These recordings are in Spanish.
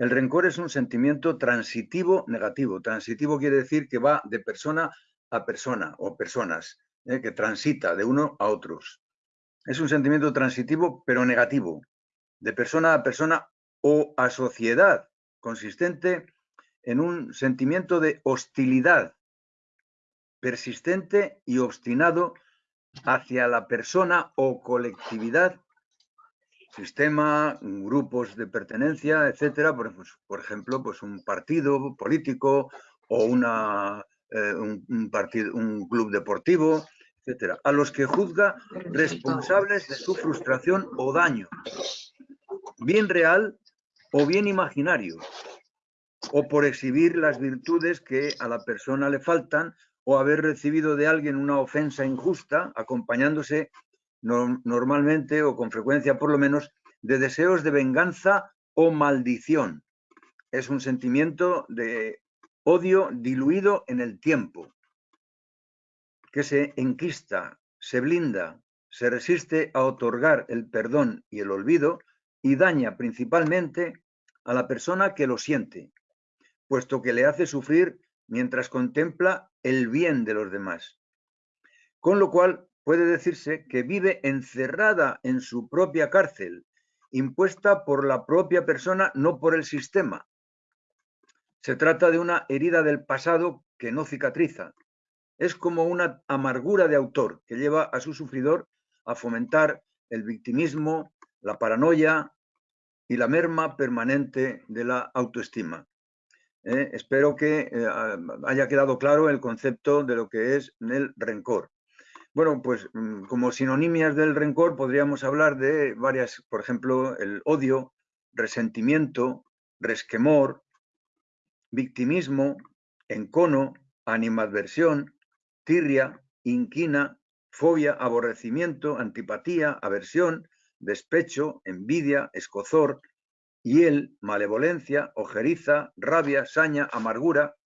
El rencor es un sentimiento transitivo negativo. Transitivo quiere decir que va de persona a persona o personas, ¿eh? que transita de uno a otros. Es un sentimiento transitivo pero negativo, de persona a persona o a sociedad, consistente en un sentimiento de hostilidad persistente y obstinado hacia la persona o colectividad, sistema, grupos de pertenencia, etcétera, por, por ejemplo, pues un partido político o una, eh, un, partido, un club deportivo, etcétera, a los que juzga responsables de su frustración o daño, bien real o bien imaginario, o por exhibir las virtudes que a la persona le faltan o haber recibido de alguien una ofensa injusta, acompañándose normalmente o con frecuencia por lo menos de deseos de venganza o maldición. Es un sentimiento de odio diluido en el tiempo, que se enquista, se blinda, se resiste a otorgar el perdón y el olvido y daña principalmente a la persona que lo siente, puesto que le hace sufrir mientras contempla el bien de los demás. Con lo cual puede decirse que vive encerrada en su propia cárcel, impuesta por la propia persona, no por el sistema. Se trata de una herida del pasado que no cicatriza. Es como una amargura de autor que lleva a su sufridor a fomentar el victimismo, la paranoia y la merma permanente de la autoestima. ¿eh? espero que eh, haya quedado claro el concepto de lo que es el rencor. Bueno, pues mm, como sinonimias del rencor podríamos hablar de varias, por ejemplo, el odio, resentimiento, resquemor, victimismo, encono, animadversión, tirria, inquina, fobia, aborrecimiento, antipatía, aversión, despecho, envidia, escozor, hiel, malevolencia, ojeriza, rabia, saña, amargura.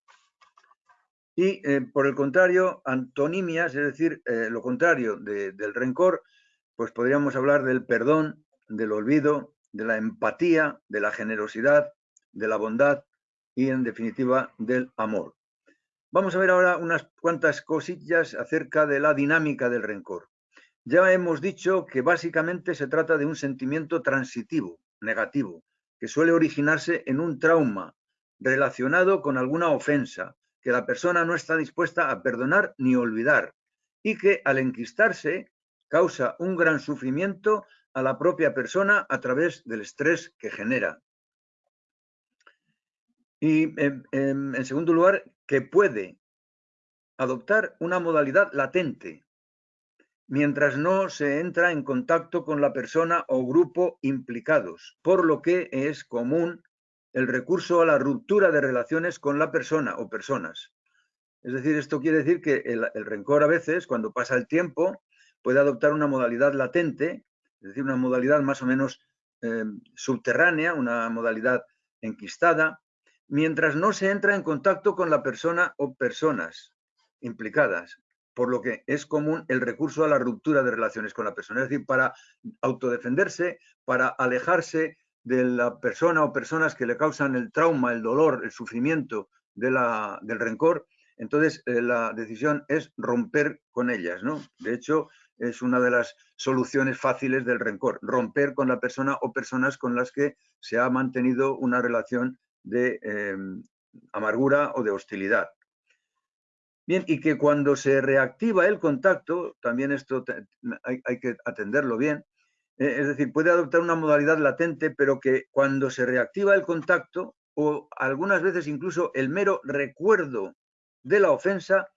Y eh, por el contrario, antonimias, es decir, eh, lo contrario del rencor, pues podríamos hablar del perdón, del olvido, de la empatía, de la generosidad, de la bondad y en definitiva del amor. Vamos a ver ahora unas cuantas cosillas acerca de la dinámica del rencor. Ya hemos dicho que básicamente se trata de un sentimiento transitivo, negativo, que suele originarse en un trauma relacionado con alguna ofensa que la persona no está dispuesta a perdonar ni olvidar y que al enquistarse causa un gran sufrimiento a la propia persona a través del estrés que genera. Y en, segundo lugar, que puede adoptar una modalidad latente, mientras no se entra en contacto con la persona o grupo implicados, por lo que es común el recurso a la ruptura de relaciones con la persona o personas. Es decir, esto quiere decir que el, rencor a veces, cuando pasa el tiempo, puede adoptar una modalidad latente, es decir, una modalidad más o menos eh, subterránea, una modalidad enquistada, mientras no se entra en contacto con la persona o personas implicadas por lo que es común el recurso a la ruptura de relaciones con la persona, es decir, para autodefenderse, para alejarse de la persona o personas que le causan el trauma, el dolor, el sufrimiento de la, del rencor, entonces eh, la decisión es romper con ellas, ¿no? De hecho, es una de las soluciones fáciles del rencor, romper con la persona o personas con las que se ha mantenido una relación de eh, amargura o de hostilidad. Bien, y que cuando se reactiva el contacto, también esto hay, que atenderlo bien, es decir, puede adoptar una modalidad latente, pero que cuando se reactiva el contacto, o algunas veces incluso el mero recuerdo de la ofensa,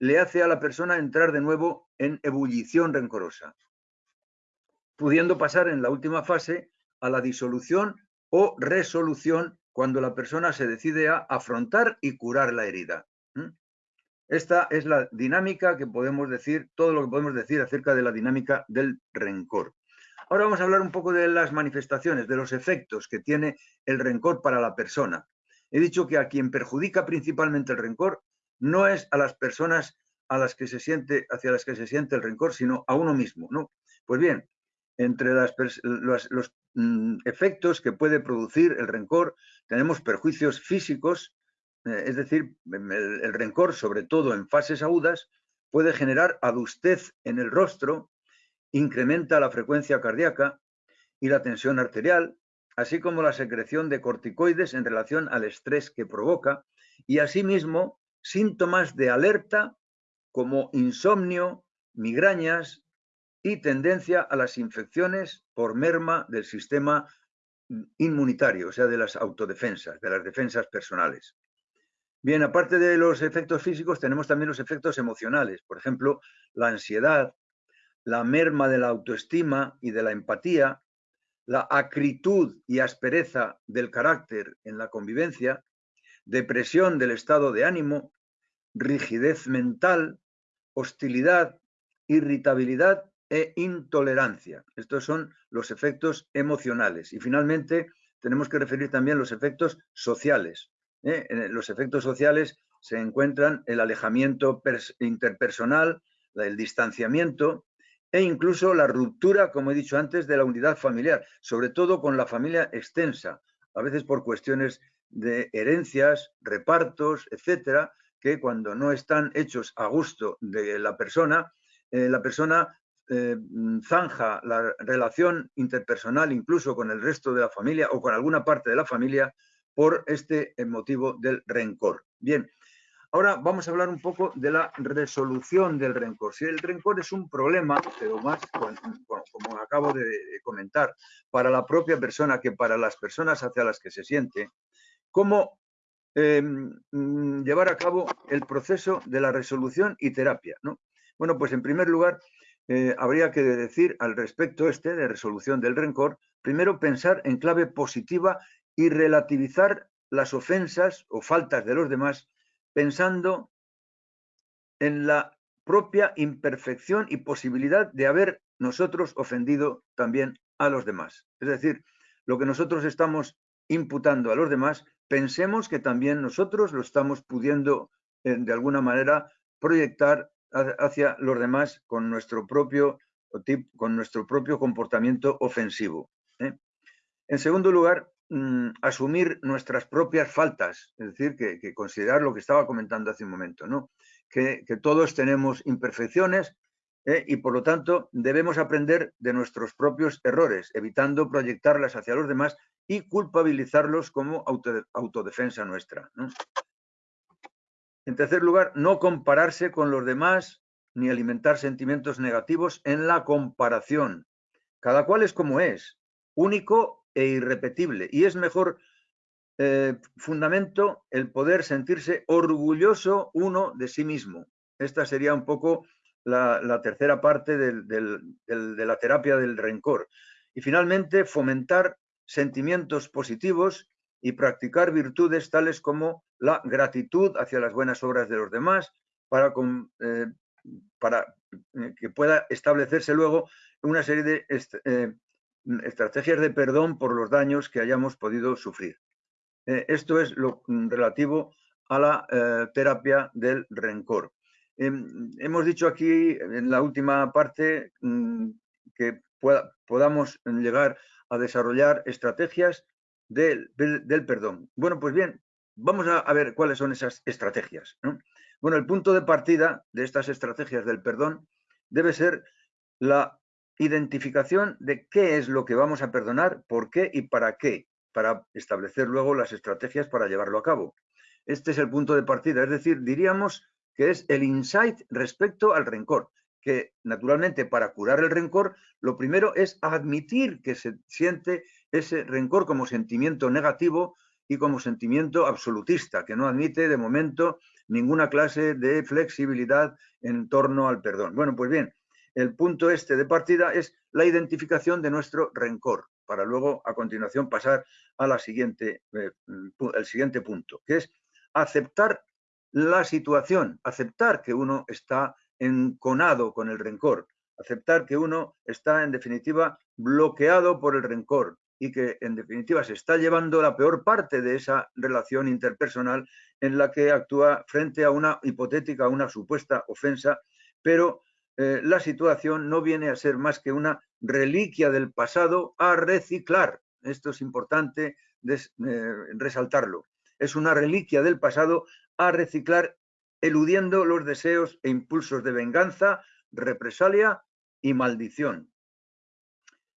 le hace a la persona entrar de nuevo en ebullición rencorosa, pudiendo pasar en la última fase a la disolución o resolución cuando la persona se decide a afrontar y curar la herida. Esta es la dinámica que podemos decir, todo lo que podemos decir acerca de la dinámica del rencor. Ahora vamos a hablar un poco de las manifestaciones, de los efectos que tiene el rencor para la persona. He dicho que a quien perjudica principalmente el rencor no es a las personas a las que se siente, hacia las que se siente el rencor, sino a uno mismo, ¿no? Pues bien, entre los, mm, efectos que puede producir el rencor tenemos perjuicios físicos, eh, es decir, el, el, rencor, sobre todo en fases agudas, puede generar adustez en el rostro, incrementa la frecuencia cardíaca y la tensión arterial, así como la secreción de corticoides en relación al estrés que provoca, y asimismo síntomas de alerta como insomnio, migrañas y tendencia a las infecciones por merma del sistema inmunitario, o sea, de las autodefensas, de las defensas personales. Bien, aparte de los efectos físicos, tenemos también los efectos emocionales, por ejemplo, la ansiedad, la merma de la autoestima y de la empatía, la acritud y aspereza del carácter en la convivencia, depresión del estado de ánimo, rigidez mental, hostilidad, irritabilidad e intolerancia. Estos son los efectos emocionales. Y finalmente tenemos que referir también los efectos sociales. ¿eh? En los efectos sociales se encuentran el alejamiento interpersonal, el distanciamiento e incluso la ruptura, como he dicho antes, de la unidad familiar, sobre todo con la familia extensa, a veces por cuestiones de herencias, repartos, etcétera, que cuando no están hechos a gusto de la persona, eh, la persona eh, zanja la relación interpersonal incluso con el resto de la familia o con alguna parte de la familia por este motivo del rencor. Bien, ahora vamos a hablar un poco de la resolución del rencor. Si el rencor es un problema, pero más, como acabo de comentar, para la propia persona que para las personas hacia las que se siente, ¿cómo Em, mm, llevar a cabo el proceso de la resolución y terapia. ¿no? Bueno, pues en primer lugar, eh, habría que decir al respecto este de resolución del rencor, primero pensar en clave positiva y relativizar las ofensas o faltas de los demás, pensando en la propia imperfección y posibilidad de haber nosotros ofendido también a los demás. Es decir, lo que nosotros estamos imputando a los demás pensemos que también nosotros lo estamos pudiendo eh, de alguna manera proyectar hacia los demás con nuestro propio, con nuestro propio comportamiento ofensivo. ¿eh? En segundo lugar, mm, asumir nuestras propias faltas, es decir, que, considerar lo que estaba comentando hace un momento, ¿no? que, todos tenemos imperfecciones ¿eh? y por lo tanto debemos aprender de nuestros propios errores, evitando proyectarlas hacia los demás y culpabilizarlos como autodefensa nuestra. En tercer lugar, no compararse con los demás ni alimentar sentimientos negativos en la comparación. Cada cual es como es, único e irrepetible. Y es mejor eh, fundamento el poder sentirse orgulloso uno de sí mismo. Esta sería un poco la, tercera parte de la terapia del rencor. Y finalmente, fomentar sentimientos positivos y practicar virtudes tales como la gratitud hacia las buenas obras de los demás para, eh, para eh, que pueda establecerse luego una serie de estrategias de perdón por los daños que hayamos podido sufrir. esto es lo relativo a la terapia del rencor. Em, hemos dicho aquí en la última parte mm, que podamos llegar a desarrollar estrategias del, perdón. Bueno, pues bien, vamos a, ver cuáles son esas estrategias. Bueno, el punto de partida de estas estrategias del perdón debe ser la identificación de qué es lo que vamos a perdonar, por qué y para qué, para establecer luego las estrategias para llevarlo a cabo. Este es el punto de partida, es decir, diríamos que es el insight respecto al rencor que naturalmente para curar el rencor, lo primero es admitir que se siente ese rencor como sentimiento negativo y como sentimiento absolutista, que no admite de momento ninguna clase de flexibilidad en torno al perdón. Bueno, pues bien, el punto este de partida es la identificación de nuestro rencor, para luego a continuación pasar a la siguiente, eh, siguiente punto, que es aceptar la situación, aceptar que uno está enconado con el rencor, aceptar que uno está en definitiva bloqueado por el rencor y que en definitiva se está llevando la peor parte de esa relación interpersonal en la que actúa frente a una hipotética, una supuesta ofensa, pero eh, la situación no viene a ser más que una reliquia del pasado a reciclar. Esto es importante eh, resaltarlo. Es una reliquia del pasado a reciclar, eludiendo los deseos e impulsos de venganza, represalia y maldición.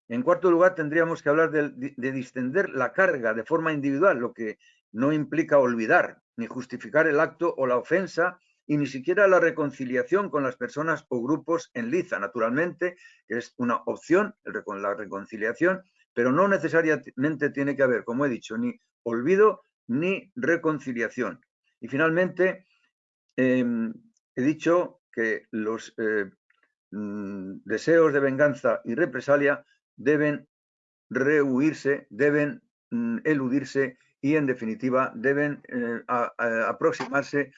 En cuarto lugar, tendríamos que hablar de, de, distender la carga de forma individual, lo que no implica olvidar ni justificar el acto o la ofensa y ni siquiera la reconciliación con las personas o grupos en liza, naturalmente, es una opción, la reconciliación, pero no necesariamente tiene que haber, como he dicho, ni olvido ni reconciliación. Y finalmente, em, he dicho que los eh, mm, deseos de venganza y represalia deben rehuirse, deben mm, eludirse y, en definitiva, deben eh, aproximarse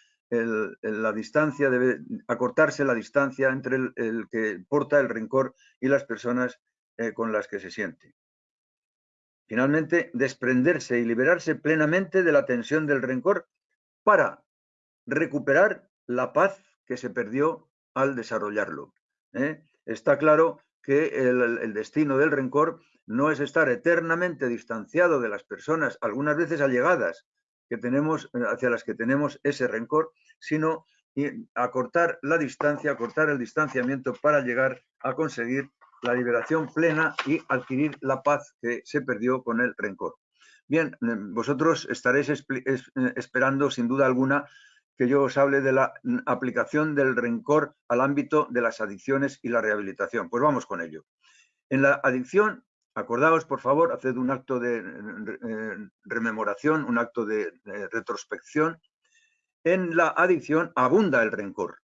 la distancia, debe acortarse la distancia entre el, que porta el rencor y las personas eh, con las que se siente. Finalmente, desprenderse y liberarse plenamente de la tensión del rencor para recuperar la paz que se perdió al desarrollarlo. ¿eh? Está claro que el, destino del rencor no es estar eternamente distanciado de las personas, algunas veces allegadas, que tenemos, hacia las que tenemos ese rencor, sino acortar la distancia, acortar el distanciamiento para llegar a conseguir la liberación plena y adquirir la paz que se perdió con el rencor. Bien, mm, vosotros estaréis eh, esperando sin duda alguna que yo os hable de la mm, aplicación del rencor al ámbito de las adicciones y la rehabilitación. Pues vamos con ello. En la adicción, acordaos por favor, haced un acto de eh, rememoración, un acto de retrospección. En la adicción abunda el rencor.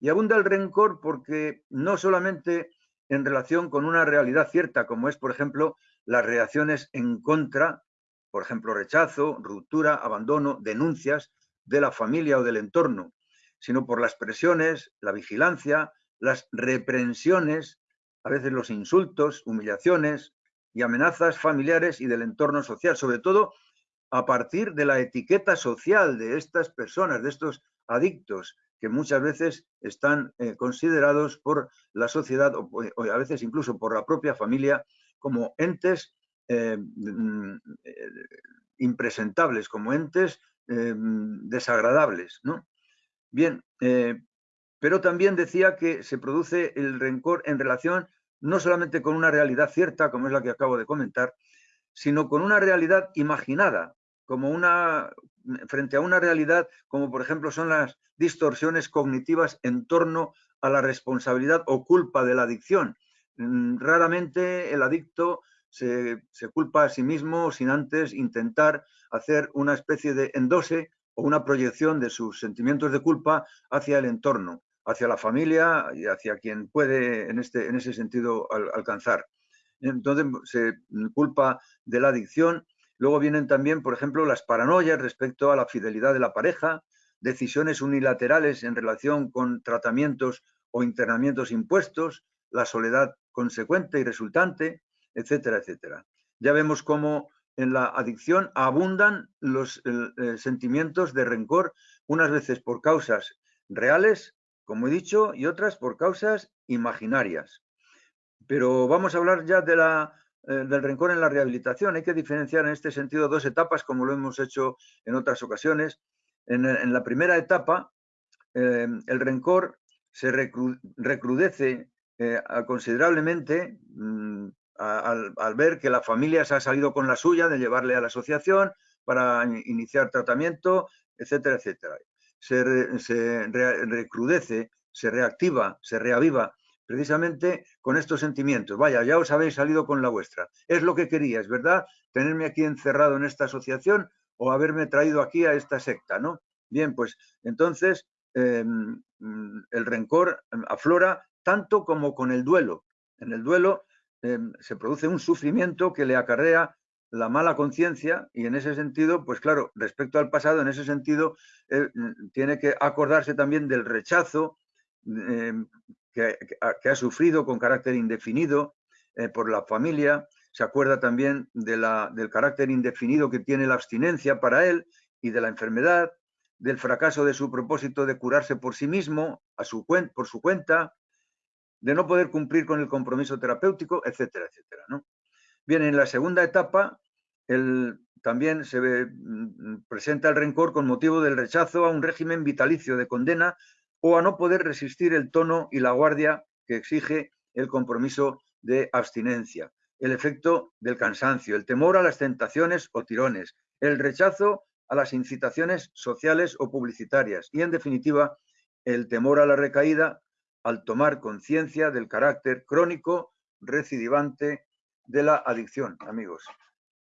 Y abunda el rencor porque no solamente en relación con una realidad cierta, como es, por ejemplo, las reacciones en contra, por ejemplo, rechazo, ruptura, abandono, denuncias de la familia o del entorno, sino por las presiones, la vigilancia, las reprensiones, a veces los insultos, humillaciones y amenazas familiares y del entorno social, sobre todo a partir de la etiqueta social de estas personas, de estos adictos, que muchas veces están eh, considerados por la sociedad o, a veces incluso por la propia familia como entes eh, mm, eh, impresentables, como entes desagradables. ¿no? Bien, pero también decía que se produce el rencor en relación no solamente con una realidad cierta, como es la que acabo de comentar, sino con una realidad imaginada, como una, frente a una realidad como por ejemplo son las distorsiones cognitivas en torno a la responsabilidad o culpa de la adicción. Mm, raramente el adicto se, culpa a sí mismo sin antes intentar hacer una especie de endose o una proyección de sus sentimientos de culpa hacia el entorno, hacia la familia y hacia quien puede en, este, en ese sentido alcanzar. Entonces se culpa de la adicción Luego vienen también, por ejemplo, las paranoias respecto a la fidelidad de la pareja, decisiones unilaterales en relación con tratamientos o internamientos impuestos, la soledad consecuente y resultante, etcétera, etcétera. Ya vemos cómo en la adicción abundan los eh, sentimientos de rencor, unas veces por causas reales, como he dicho, y otras por causas imaginarias. Pero vamos a hablar ya eh, del rencor en la rehabilitación. Hay que diferenciar en este sentido dos etapas, como lo hemos hecho en otras ocasiones. En, la primera etapa, eh, el rencor se recrudece eh, considerablemente mm, al, ver que la familia se ha salido con la suya de llevarle a la asociación para iniciar tratamiento, etcétera, etcétera. Se, recrudece, se reactiva, se reaviva precisamente con estos sentimientos. Vaya, ya os habéis salido con la vuestra. Es lo que queríais, ¿verdad? Tenerme aquí encerrado en esta asociación o haberme traído aquí a esta secta, ¿no? Bien, pues entonces em, el rencor aflora tanto como con el duelo. En el duelo em, se produce un sufrimiento que le acarrea la mala conciencia y en ese sentido, pues claro, respecto al pasado, en ese sentido, mm, tiene que acordarse también del rechazo que, ha sufrido con carácter indefinido eh, por la familia, se acuerda también del carácter indefinido que tiene la abstinencia para él y de la enfermedad, del fracaso de su propósito de curarse por sí mismo, a su por su cuenta, de no poder cumplir con el compromiso terapéutico, etcétera, etcétera. ¿no? Bien, en la segunda etapa también se mm, presenta el rencor con motivo del rechazo a un régimen vitalicio de condena o a no poder resistir el tono y la guardia que exige el compromiso de abstinencia, el efecto del cansancio, el temor a las tentaciones o tirones, el rechazo a las incitaciones sociales o publicitarias y, en definitiva, el temor a la recaída al tomar conciencia del carácter crónico recidivante de la adicción, amigos.